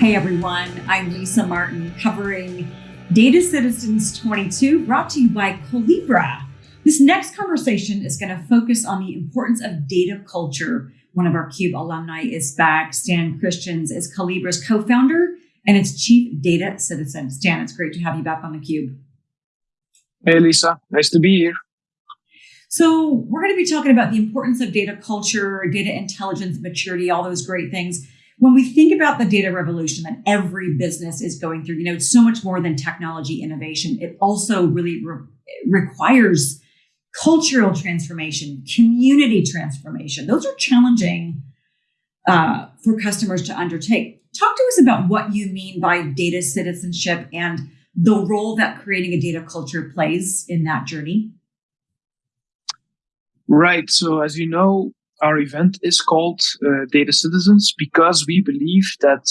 Hey everyone, I'm Lisa Martin covering Data Citizens 22 brought to you by Collibra. This next conversation is going to focus on the importance of data culture. One of our CUBE alumni is back. Stan Christiaens is Collibra's co-founder and its chief data citizen. Stan, it's great to have you back on the CUBE. Hey Lisa, nice to be here. So we're going to be talking about the importance of data culture, data intelligence, maturity, all those great things when we think about the data revolution that every business is going through, you know, it's so much more than technology innovation. It also really re- requires cultural transformation, community transformation. Those are challenging uh, for customers to undertake. Talk to us about what you mean by data citizenship and the role that creating a data culture plays in that journey. Right. So, as you know, our event is called uh, Data Citizens because we believe that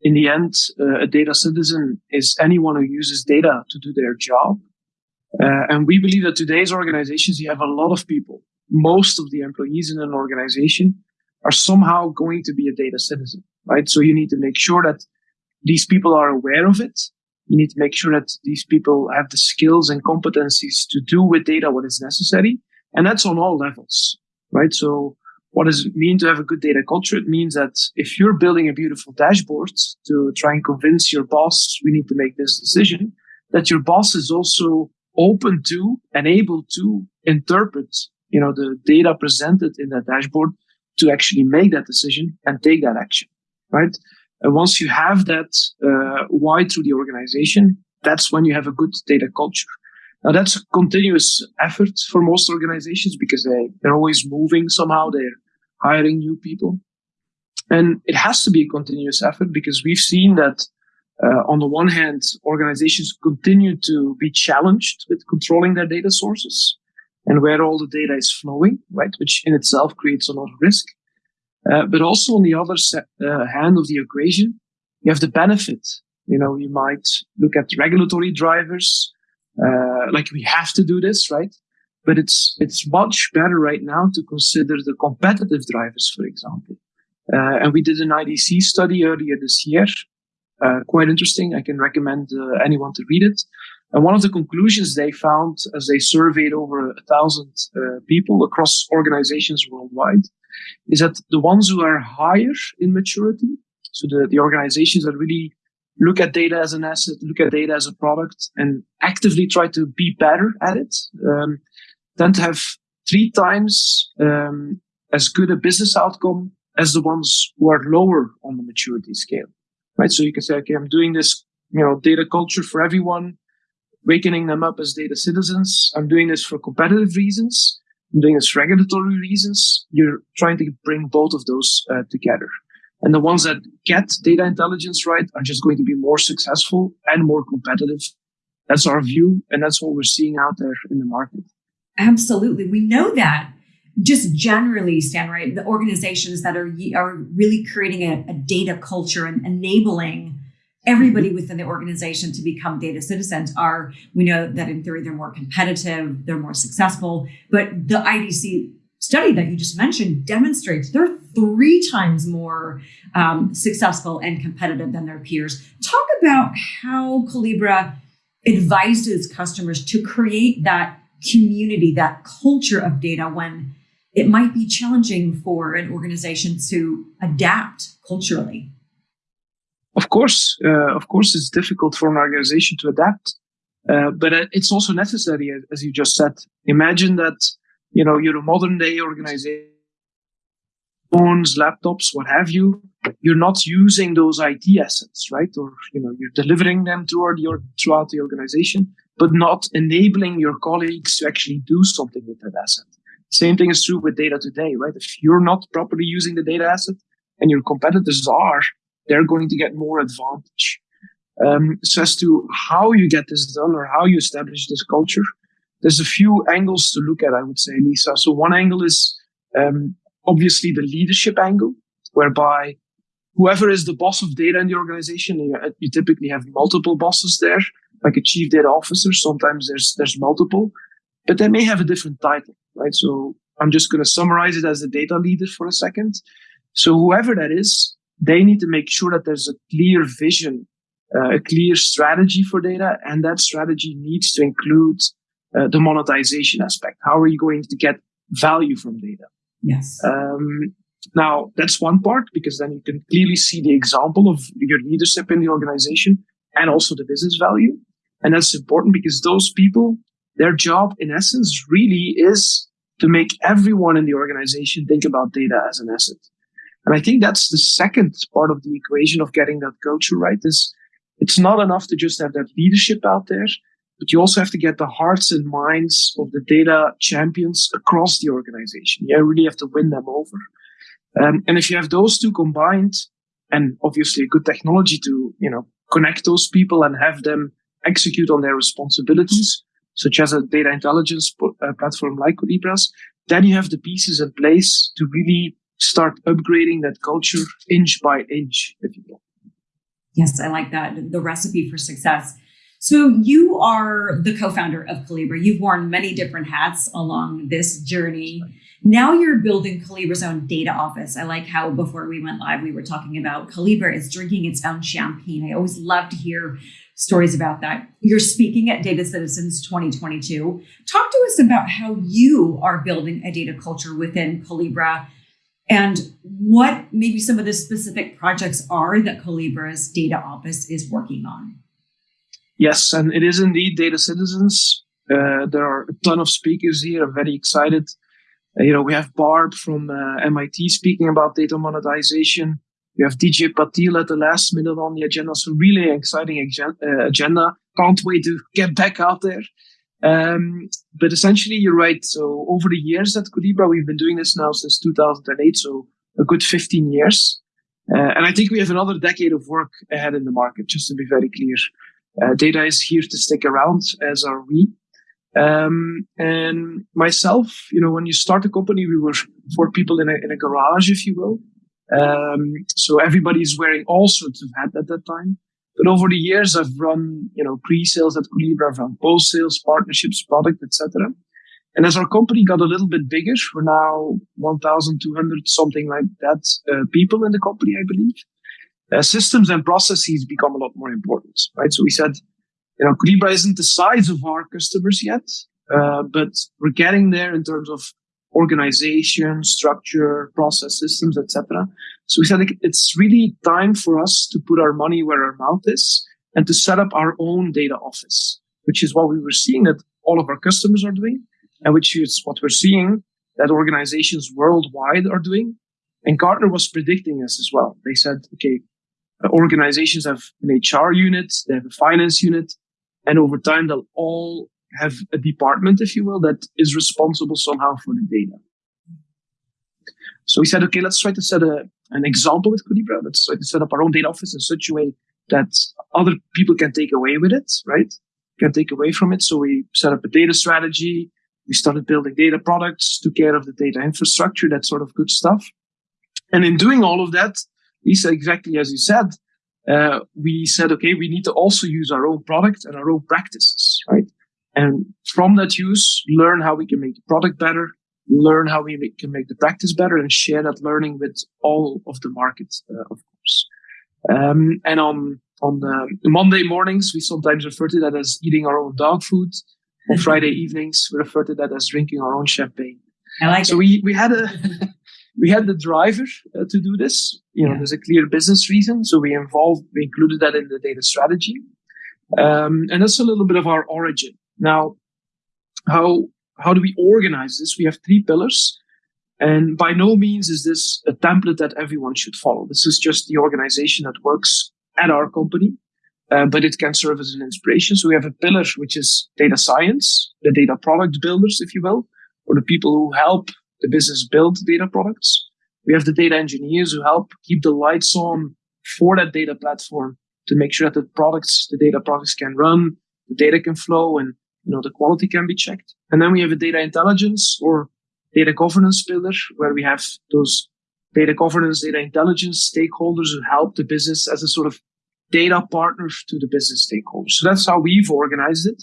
in the end, uh, a data citizen is anyone who uses data to do their job. Uh, and we believe that today's organizations, you have a lot of people. Most of the employees in an organization are somehow going to be a data citizen, right? So you need to make sure that these people are aware of it. You need to make sure that these people have the skills and competencies to do with data what is necessary. And that's on all levels, right? So what does it mean to have a good data culture? It means that if you're building a beautiful dashboard to try and convince your boss, we need to make this decision, that your boss is also open to and able to interpret, you know, the data presented in that dashboard to actually make that decision and take that action, right? And once you have that uh, wide through the organization, that's when you have a good data culture. Now that's a continuous effort for most organizations because they, they're always moving somehow. They're hiring new people. And it has to be a continuous effort because we've seen that uh, on the one hand, organizations continue to be challenged with controlling their data sources and where all the data is flowing, right? Which in itself creates a lot of risk. Uh, but also on the other se- uh, hand of the equation, you have the benefit. You know, you might look at regulatory drivers, uh, like we have to do this, right? But it's it's much better right now to consider the competitive drivers, for example. Uh, and we did an IDC study earlier this year, uh, quite interesting. I can recommend uh, anyone to read it. And one of the conclusions they found as they surveyed over a thousand uh, people across organizations worldwide is that the ones who are higher in maturity, so the, the organizations that really look at data as an asset, look at data as a product, and actively try to be better at it, um, to have three times um, as good a business outcome as the ones who are lower on the maturity scale. Right. So you can say, okay, I'm doing this, you know, data culture for everyone, wakening them up as data citizens. I'm doing this for competitive reasons. I'm doing this for regulatory reasons. You're trying to bring both of those uh, together. And the ones that get data intelligence right are just going to be more successful and more competitive. That's our view. And that's what we're seeing out there in the market. Absolutely. We know that just generally, Stan, right? The organizations that are, are really creating a, a data culture and enabling everybody within the organization to become data citizens are, we know that in theory, they're more competitive, they're more successful. But the IDC study that you just mentioned demonstrates they're three times more um, successful and competitive than their peers. Talk about how Collibra advises customers to create that community, that culture of data when it might be challenging for an organization to adapt culturally. Of course, uh, of course, it's difficult for an organization to adapt, uh, but it's also necessary, as you just said. Imagine that you know, you're a modern day organization, phones, laptops, what have you. You're not using those IT assets, right? Or, you know, you're delivering them throughout your, throughout the organization, but not enabling your colleagues to actually do something with that asset. Same thing is true with data today, right? If you're not properly using the data asset and your competitors are, they're going to get more advantage. Um, so as to how you get this done or how you establish this culture, there's a few angles to look at, I would say, Lisa. So one angle is um, obviously the leadership angle, whereby whoever is the boss of data in the organization, you, you typically have multiple bosses there, like a chief data officer. Sometimes there's there's multiple, but they may have a different title, right? So I'm just going to summarize it as the data leader for a second. So whoever that is, they need to make sure that there's a clear vision, uh, a clear strategy for data, and that strategy needs to include uh, the monetization aspect. How are you going to get value from data? Yes. Um, now that's one part because then you can clearly see the example of your leadership in the organization and also the business value. And that's important because those people, their job in essence really is to make everyone in the organization think about data as an asset. And I think that's the second part of the equation of getting that culture right is it's not enough to just have that leadership out there, but you also have to get the hearts and minds of the data champions across the organization. You really have to win them over. Um, and if you have those two combined and obviously a good technology to, you know, connect those people and have them execute on their responsibilities, such as a data intelligence uh, platform like Collibras, then you have the pieces in place to really start upgrading that culture inch by inch, if you will. Yes, I like that. The recipe for success. So you are the co-founder of Collibra. You've worn many different hats along this journey. Now you're building Collibra's own data office. I like how before we went live, we were talking about Collibra is drinking its own champagne. I always love to hear stories about that. You're speaking at Data Citizens 2022. Talk to us about how you are building a data culture within Collibra and what maybe some of the specific projects are that Collibra's data office is working on. Yes, and it is indeed Data Citizens. Uh, there are a ton of speakers here. I'm very excited. Uh, you know, we have Barb from uh, MIT speaking about data monetization. We have DJ Patil at the last minute on the agenda. So really exciting uh, agenda. Can't wait to get back out there. Um, but essentially, you're right. So over the years at Collibra, we've been doing this now since 2008. So a good 15 years. Uh, and I think we have another decade of work ahead in the market, just to be very clear. Uh, data is here to stick around, as are we. Um, and myself, you know, when you start a company, we were four people in a, in a garage, if you will. Um, so everybody's wearing all sorts of hats at that time. But over the years, I've run, you know, pre-sales at Collibra, I've run post-sales, partnerships, product, etc. And as our company got a little bit bigger, we're now 1,200, something like that, uh, people in the company, I believe. Uh, systems and processes become a lot more important, right? So we said, you know, Collibra isn't the size of our customers yet, uh, but we're getting there in terms of organization, structure, process systems, etc. So we said it's really time for us to put our money where our mouth is and to set up our own data office, which is what we were seeing that all of our customers are doing, and which is what we're seeing that organizations worldwide are doing. And Gartner was predicting this as well. They said, okay, Uh, organizations have an HR unit, they have a finance unit, and over time they'll all have a department, if you will, that is responsible somehow for the data. So we said, okay, let's try to set a, an example with Collibra. Let's try to set up our own data office in such a way that other people can take away with it, right? Can take away from it. So we set up a data strategy. We started building data products, took care of the data infrastructure, that sort of good stuff. And in doing all of that, Lisa, exactly as you said, uh, we said, okay, we need to also use our own product and our own practices, right? And from that use, learn how we can make the product better, learn how we make, can make the practice better, and share that learning with all of the market, uh, of course. Um, and on on Monday mornings, we sometimes refer to that as eating our own dog food. On Friday evenings, we refer to that as drinking our own champagne. I like so it. we we had a we had the driver uh, to do this. You know, yeah. there's a clear business reason, so we involved we included that in the data strategy, um, and that's a little bit of our origin. Now, how how do we organize this? We have three pillars. And by no means is this a template that everyone should follow. This is just the organization that works at our company, uh, but it can serve as an inspiration. So we have a pillar, which is data science, the data product builders, if you will, or the people who help the business build data products. We have the data engineers who help keep the lights on for that data platform to make sure that the products, the data products can run, the data can flow, and you know, the quality can be checked. And then we have a data intelligence or data governance pillar where we have those data governance, data intelligence stakeholders who help the business as a sort of data partner to the business stakeholders. So that's how we've organized it.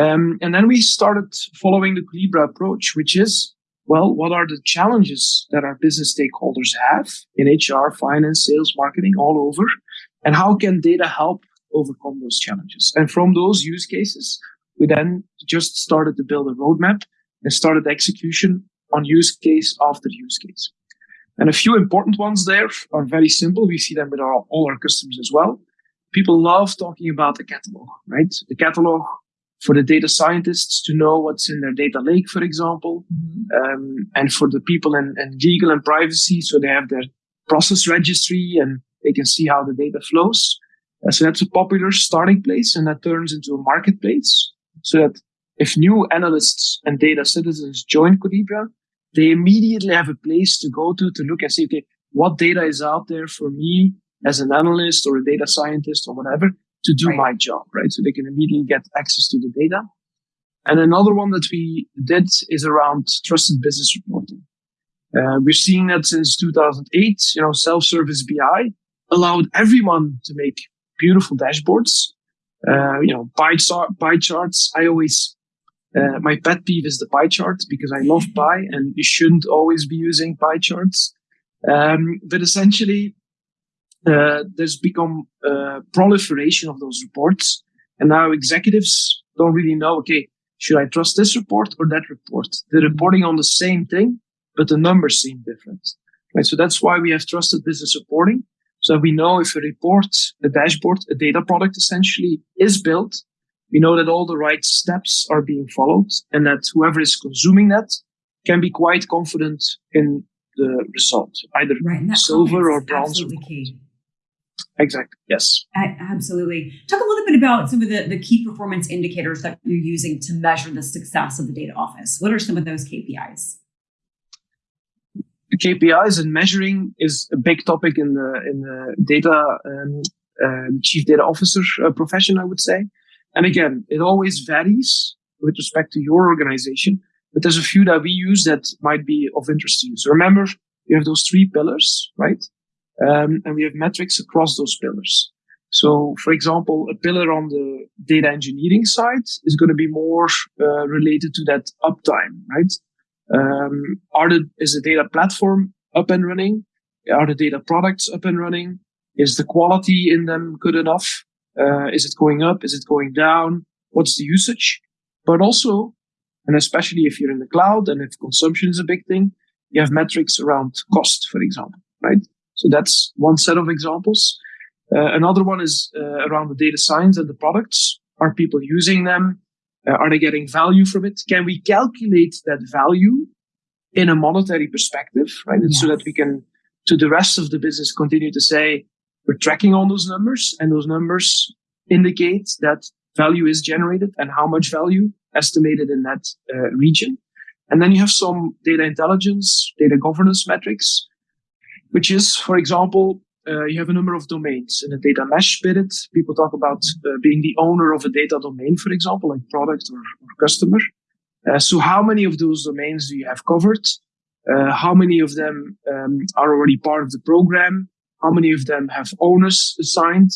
Um, and then we started following the Collibra approach, which is well, what are the challenges that our business stakeholders have in HR, finance, sales, marketing, all over? And how can data help overcome those challenges? And from those use cases, we then just started to build a roadmap and started execution on use case after use case. And a few important ones there are very simple. We see them with our, all our customers as well. People love talking about the catalog, right? The catalog for the data scientists to know what's in their data lake, for example, mm-hmm. um, and for the people in, in, legal and privacy, so they have their process registry and they can see how the data flows. Uh, so that's a popular starting place, and that turns into a marketplace, so that if new analysts and data citizens join Collibra, they immediately have a place to go to to look and see, okay, what data is out there for me as an analyst or a data scientist or whatever to do right. my job, right? So they can immediately get access to the data. And another one that we did is around trusted business reporting. Uh, we're seeing that since 2008, you know, self-service BI allowed everyone to make beautiful dashboards. Uh, you know, pie, chart, pie charts. I always, uh, my pet peeve is the pie chart because I love pie and you shouldn't always be using pie charts. Um, but essentially, uh, there's become uh, proliferation of those reports. And now executives don't really know, okay, should I trust this report or that report? They're reporting on the same thing, but the numbers seem different. Right. So that's why we have trusted business reporting. So we know if a report, a dashboard, a data product essentially is built, we know that all the right steps are being followed and that whoever is consuming that can be quite confident in the result, either right, silver or bronze. Or Exactly. Yes. absolutely. Talk a little bit about some of the, the key performance indicators that you're using to measure the success of the data office. What are some of those KPIs? The KPIs and measuring is a big topic in the in the data um, uh, chief data officer uh, profession, I would say. And again, it always varies with respect to your organization, but there's a few that we use that might be of interest to you. So remember, you have those three pillars, right? Um, and we have metrics across those pillars. So, for example, a pillar on the data engineering side is going to be more uh, related to that uptime, right? Um, are the, is the data platform up and running? Are the data products up and running? Is the quality in them good enough? Uh, is it going up? Is it going down? What's the usage? But also, and especially if you're in the cloud and if consumption is a big thing, you have metrics around cost, for example, right? So that's one set of examples. Uh, another one is uh, around the data science and the products. Are people using them? Uh, are they getting value from it? Can we calculate that value in a monetary perspective, right? Yes. So that we can, to the rest of the business, continue to say we're tracking on those numbers and those numbers indicate that value is generated and how much value estimated in that uh, region. And then you have some data intelligence, data governance metrics which is, for example, uh, you have a number of domains in a data mesh spirit. People talk about uh, being the owner of a data domain, for example, like product or, or customer. Uh, so how many of those domains do you have covered? Uh, how many of them um, are already part of the program? How many of them have owners assigned?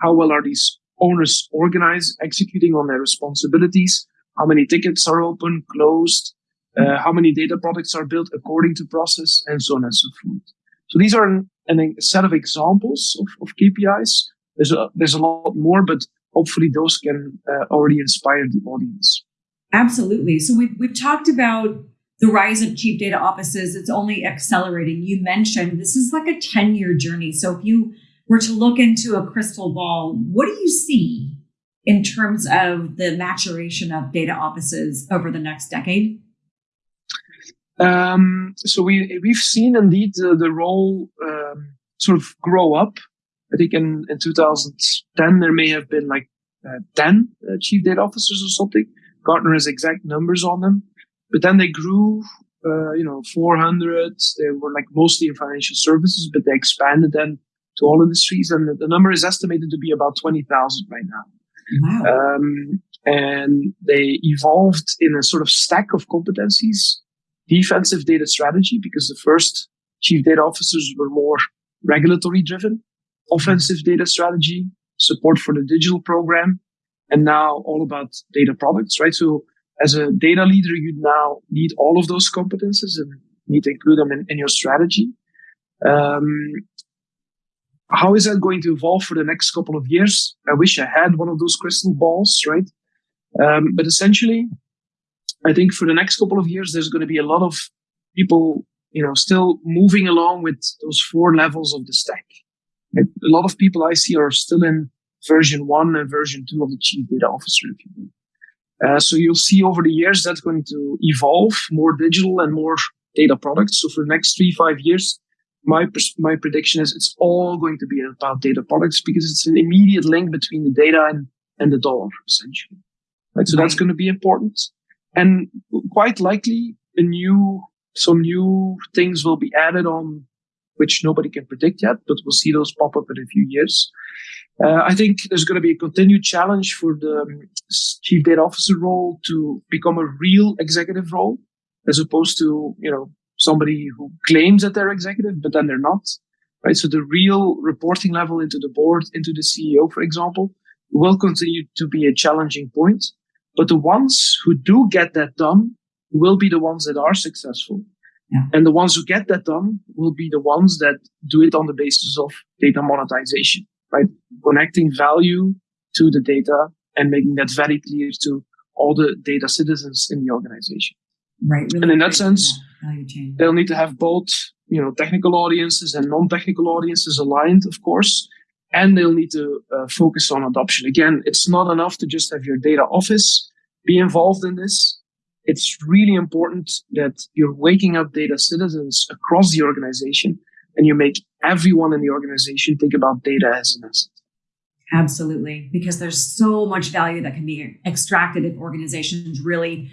How well are these owners organized, executing on their responsibilities? How many tickets are open, closed? Uh, how many data products are built according to process and so on and so forth. So these are an, an, a set of examples of, of KPIs. There's a, there's a lot more, but hopefully those can uh, already inspire the audience. Absolutely. So we've, we've talked about the rise of chief data offices. It's only accelerating. You mentioned this is like a 10 year journey. So if you were to look into a crystal ball, what do you see in terms of the maturation of data offices over the next decade? Um, so we we've seen indeed the, the role um, sort of grow up. I think in, in 2010 there may have been like uh, 10 uh, chief data officers or something. Gartner has exact numbers on them, but then they grew. Uh, you know, 400. They were like mostly in financial services, but they expanded then to all industries, and the, the number is estimated to be about 20,000 right now. Wow. Um, and they evolved in a sort of stack of competencies defensive data strategy because the first chief data officers were more regulatory driven, offensive data strategy, support for the digital program, and now all about data products, right? So as a data leader, you now need all of those competences and need to include them in, in your strategy. Um, how is that going to evolve for the next couple of years? I wish I had one of those crystal balls, right? Um, but essentially, I think for the next couple of years, there's going to be a lot of people, you know, still moving along with those four levels of the stack. A lot of people I see are still in version one and version two of the chief data officer. Uh, so you'll see over the years that's going to evolve more digital and more data products. So for the next three, five years, my my prediction is it's all going to be about data products because it's an immediate link between the data and, and the dollar essentially. Right. So that's going to be important. And quite likely a new, some new things will be added on which nobody can predict yet, but we'll see those pop up in a few years. Uh, I think there's going to be a continued challenge for the um, chief data officer role to become a real executive role, as opposed to you know somebody who claims that they're executive, but then they're not. Right. So the real reporting level into the board, into the CEO, for example, will continue to be a challenging point. But the ones who do get that done will be the ones that are successful. Yeah. And the ones who get that done will be the ones that do it on the basis of data monetization, right? Connecting value to the data and making that very clear to all the data citizens in the organization. Right. Really and in that sense, they'll need to have both, you know, technical audiences and non-technical audiences aligned, of course. And they'll need to uh, focus on adoption. Again, it's not enough to just have your data office be involved in this it's really important that you're waking up data citizens across the organization and you make everyone in the organization think about data as an asset. Absolutely, because there's so much value that can be extracted if organizations really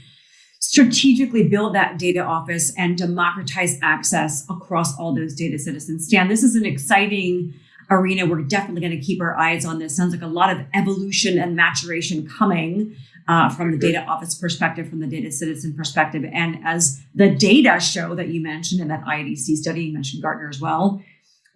strategically build that data office and democratize access across all those data citizens. Stan, this is an exciting arena. We're definitely going to keep our eyes on this. Sounds like a lot of evolution and maturation coming uh, from the data office perspective, from the data citizen perspective. And as the data show that you mentioned in that IDC study, you mentioned Gartner as well,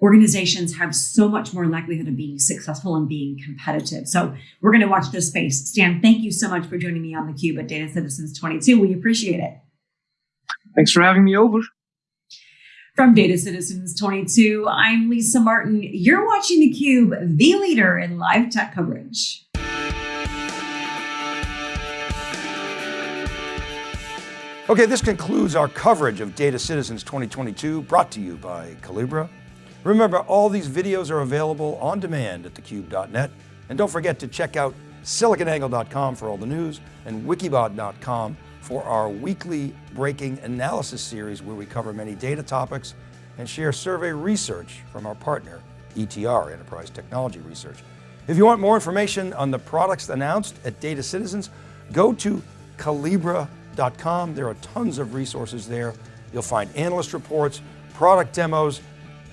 organizations have so much more likelihood of being successful and being competitive. So we're going to watch this space. Stan, thank you so much for joining me on the Cube at Data Citizens 22. We appreciate it. Thanks for having me over. From Data Citizens 22, I'm Lisa Martin. You're watching theCUBE, the leader in live tech coverage. Okay, this concludes our coverage of Data Citizens 2022, brought to you by Collibra. Remember, all these videos are available on demand at thecube.net. And don't forget to check out siliconangle.com for all the news and wikibon.com for our weekly breaking analysis series where we cover many data topics and share survey research from our partner, ETR, Enterprise Technology Research. If you want more information on the products announced at Data Citizens, go to Collibra.com. there are tons of resources there. You'll find analyst reports, product demos.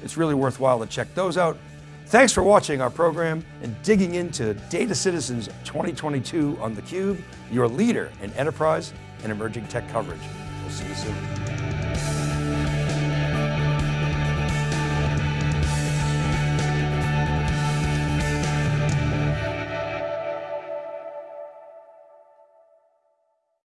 It's really worthwhile to check those out. Thanks for watching our program and digging into Data Citizens 2022 on theCUBE, your leader in enterprise and emerging tech coverage. We'll see you soon.